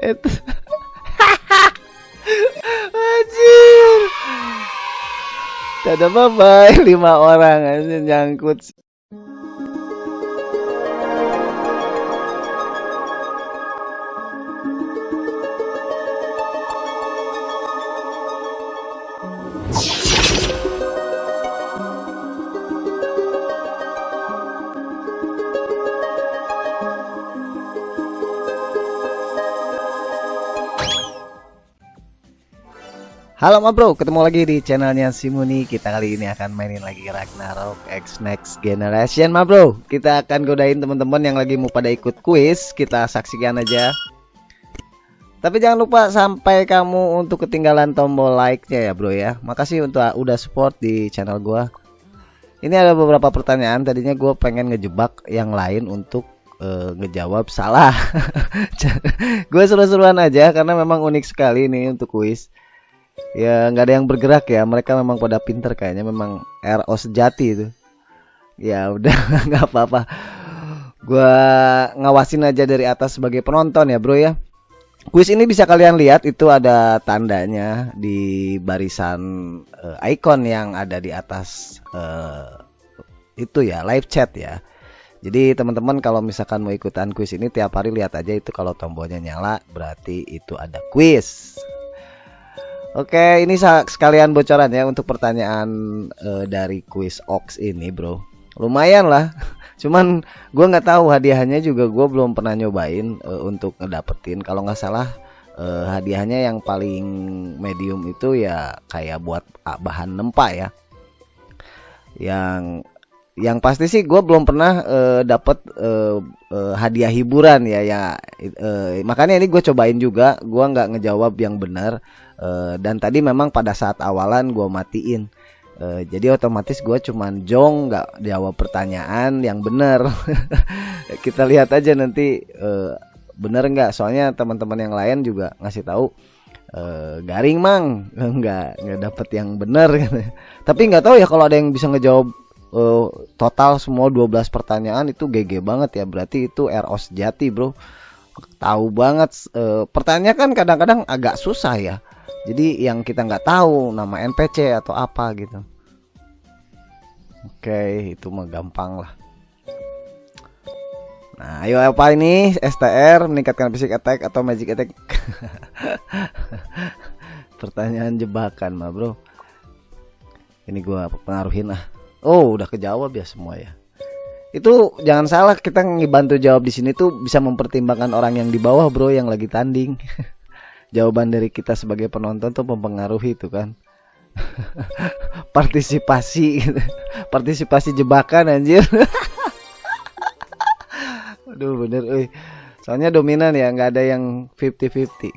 Itu. Anjir. Dadah bye bye lima orang aja nyangkut. Halo ma bro, ketemu lagi di channelnya Simuni Kita kali ini akan mainin lagi Ragnarok X Next Generation ma bro. Kita akan godain teman-teman yang lagi mau pada ikut quiz Kita saksikan aja. Tapi jangan lupa sampai kamu untuk ketinggalan tombol like-nya ya bro ya. Makasih untuk udah support di channel gua. Ini ada beberapa pertanyaan. Tadinya gue pengen ngejebak yang lain untuk uh, ngejawab salah. Gue seru-seruan aja karena memang unik sekali ini untuk quiz ya nggak ada yang bergerak ya. Mereka memang pada pinter kayaknya. Memang RO sejati itu. Ya udah nggak apa-apa. Gua ngawasin aja dari atas sebagai penonton ya bro ya. Kuis ini bisa kalian lihat itu ada tandanya di barisan uh, icon yang ada di atas uh, itu ya live chat ya. Jadi teman-teman kalau misalkan mau ikutan kuis ini tiap hari lihat aja itu kalau tombolnya nyala berarti itu ada kuis Oke, ini sekalian bocoran ya untuk pertanyaan uh, dari quiz Ox ini, bro. Lumayan lah. Cuman gue nggak tahu hadiahnya juga gue belum pernah nyobain uh, untuk ngedapetin. Kalau nggak salah uh, hadiahnya yang paling medium itu ya kayak buat bahan nempa ya. Yang yang pasti sih gue belum pernah uh, dapet uh, uh, hadiah hiburan ya ya uh, makanya ini gue cobain juga gue nggak ngejawab yang benar uh, dan tadi memang pada saat awalan gue matiin uh, jadi otomatis gue cuman jong nggak jawab pertanyaan yang benar. Kita lihat aja nanti uh, bener nggak? Soalnya teman-teman yang lain juga ngasih tahu uh, garing mang. Nggak nggak dapet yang benar. Tapi nggak tahu ya kalau ada yang bisa ngejawab uh, total semua 12 pertanyaan itu GG banget ya. Berarti itu RO sejati bro. Tahu banget uh, pertanyaan kan kadang-kadang agak susah ya. Jadi yang kita nggak tahu nama NPC atau apa gitu. Oke itu mah gampang lah. Nah ayo apa ini? STR meningkatkan fisik attack atau magic attack? Pertanyaan jebakan mah bro. Ini gua pengaruhin lah Oh, udah kejawab ya semua ya. Itu jangan salah kita ngebantu jawab di sini tuh bisa mempertimbangkan orang yang di bawah, Bro, yang lagi tanding. Jawaban dari kita sebagai penonton tuh mempengaruhi itu kan. Partisipasi Partisipasi jebakan anjir. Aduh bener. Soalnya dominan ya, nggak ada yang 50-50.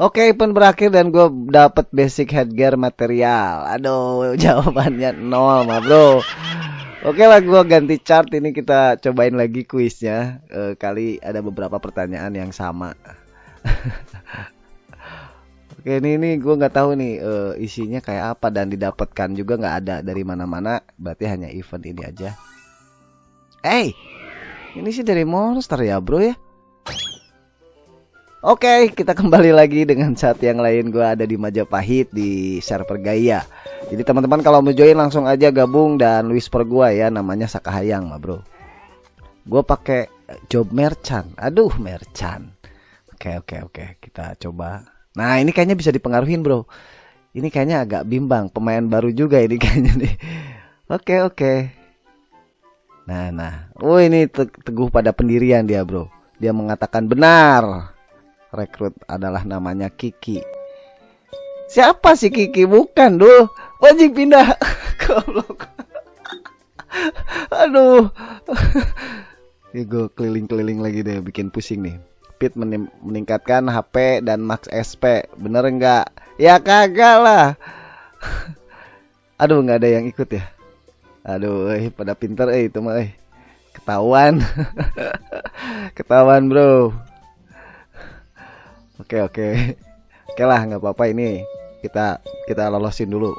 Oke, event berakhir dan gue dapet basic headgear material. Aduh, jawabannya nol, mah bro. Oke lah, gue ganti chart ini kita cobain lagi kuisnya. E, kali ada beberapa pertanyaan yang sama. Oke, ini ini gue nggak tahu nih e, isinya kayak apa dan didapatkan juga nggak ada dari mana-mana. Berarti hanya event ini aja. Eh, hey, ini sih dari monster ya, bro ya. Oke, kita kembali lagi dengan saat yang lain. Gue ada di Majapahit di server Gaia. Jadi teman-teman kalau mau join langsung aja gabung dan whisper gue ya, namanya Sakahayang, ma bro. Gue pakai job merchant. Aduh, merchant. Oke, oke, oke. Kita coba. Nah, ini kayaknya bisa dipengaruhin, bro. Ini kayaknya agak bimbang. Pemain baru juga ini kayaknya nih. Oke, oke. Nah, nah. Oh, ini teguh pada pendirian dia, bro. Dia mengatakan benar rekrut adalah namanya Kiki. Siapa sih Kiki? Bukan, duh. Wajib pindah. Aduh. Ini gue keliling-keliling lagi deh bikin pusing nih. Pit meningkatkan HP dan max SP. Bener enggak? Ya kagak lah. Aduh nggak ada yang ikut ya. Aduh, eh, pada pinter eh itu mah eh. Ketahuan. Ketahuan, Bro. Oke oke. Oke lah nggak apa-apa ini kita kita lolosin dulu.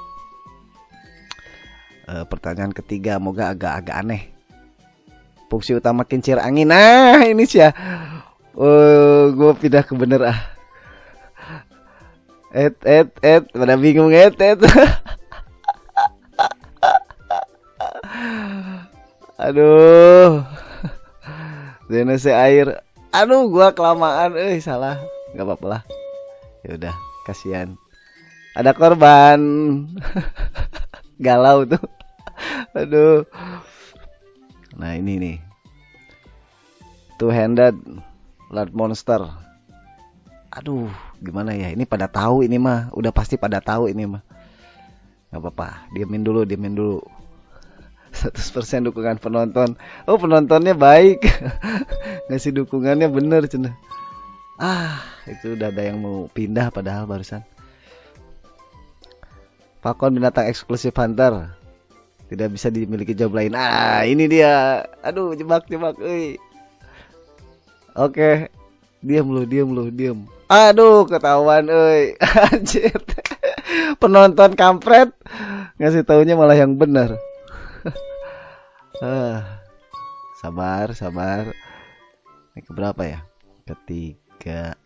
E, pertanyaan ketiga, moga agak-agak aneh. Fungsi utama kincir angin. Nah ini sih ya. Oh, gue pindah ke bener ah. Et, et, et, pada bingung et, et. Aduh. Zenese air. Aduh, gua kelamaan. Eh, salah. Gak apa-apa lah. Ya udah, kasihan. Ada korban. Galau tuh. Aduh. Nah, ini nih. Two handed large monster. Aduh, gimana ya? Ini pada tahu ini mah. Udah pasti pada tahu ini mah. Gak apa-apa, diamin dulu, diamin dulu. 100% dukungan penonton. Oh, penontonnya baik. Ngasih dukungannya bener cina. Ah, itu udah ada yang mau pindah padahal barusan. Falcon binatang eksklusif hunter. Tidak bisa dimiliki job lain. Ah, ini dia. Aduh, jebak jebak euy. Oke. Diam lu, diam lu, diam. Aduh, ketahuan. Anjir. Penonton kampret ngasih taunya malah yang benar. Ah, sabar, sabar. Ini keberapa ya? Ketiga,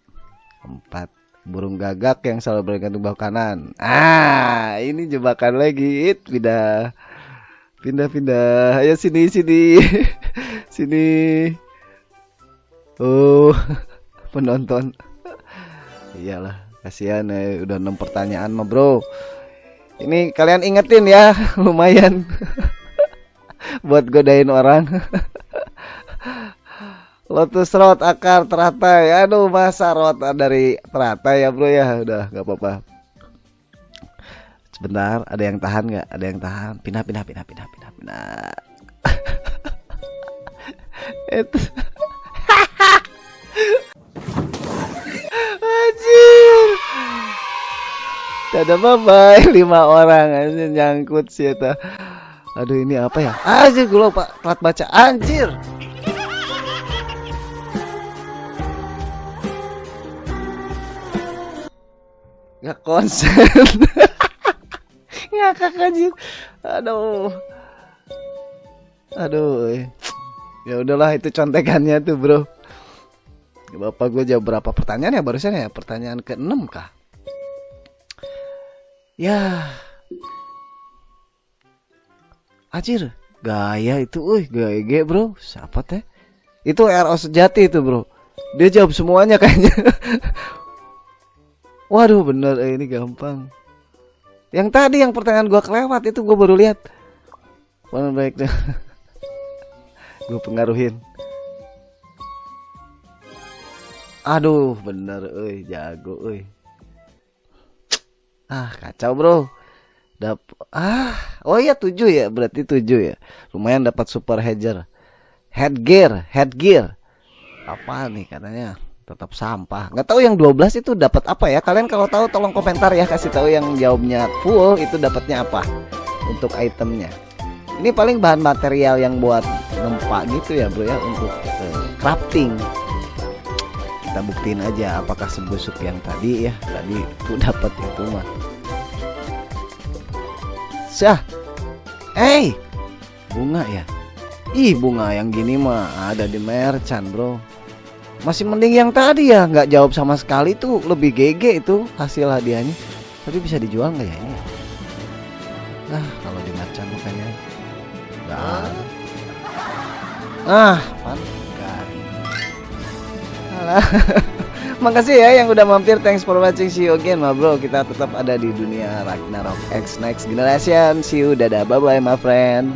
empat. Burung gagak yang selalu bergantung bawah kanan. Ah, ini jebakan lagi. It, pindah, pindah, pindah. Ayo sini, sini, sini. Oh, penonton. Iyalah, kasihan ya. Udah enam pertanyaan mah bro. Ini kalian ingetin ya, lumayan buat godain orang Lotus rot akar teratai. Aduh masa rot dari teratai ya bro ya? Udah nggak apa-apa. Sebentar ada yang tahan nggak? Ada yang tahan. Pindah pindah pindah pindah pindah pindah. Itu Anjir! Dadah bye bye lima orang aja nyangkut sih ya Aduh ini apa ya? Anjir gue lupa telat baca. Anjir. Gak konsen. Ngakak anjir. Aduh. Aduh. Ya udahlah itu contekannya tuh, Bro. Bapak gue jawab berapa pertanyaan ya barusan ya? Pertanyaan ke-6 kah? Ya, Anjir, gaya itu, wih gaya bro, siapa teh? Itu RO sejati itu bro. Dia jawab semuanya kayaknya. Waduh bener, eh, ini gampang. Yang tadi yang pertanyaan gua kelewat itu gua baru lihat. Mana baiknya? gue pengaruhin. Aduh, bener, eh jago, eh. Ah, kacau bro. Dap ah, oh iya tujuh ya, berarti tujuh ya. Lumayan dapat super hedger. Headgear, headgear. Apa nih katanya? Tetap sampah. Nggak tahu yang 12 itu dapat apa ya? Kalian kalau tahu tolong komentar ya, kasih tahu yang jawabnya full itu dapatnya apa untuk itemnya. Ini paling bahan material yang buat nempak gitu ya, Bro ya, untuk uh, crafting. Kita buktiin aja apakah sebusuk yang tadi ya. Tadi tuh dapat itu mah. Syah. Eh, bunga ya? Ih, bunga yang gini mah ada di merchant, bro. Masih mending yang tadi ya, nggak jawab sama sekali tuh lebih GG itu hasil hadiahnya. Tapi bisa dijual nggak ya ini? Nah, kalau di bukannya nggak ada. Ah, pan Alah. Makasih ya yang udah mampir. Thanks for watching. See you again, ma bro. Kita tetap ada di dunia Ragnarok X Next Generation. See you. Dadah. Bye bye, my friend.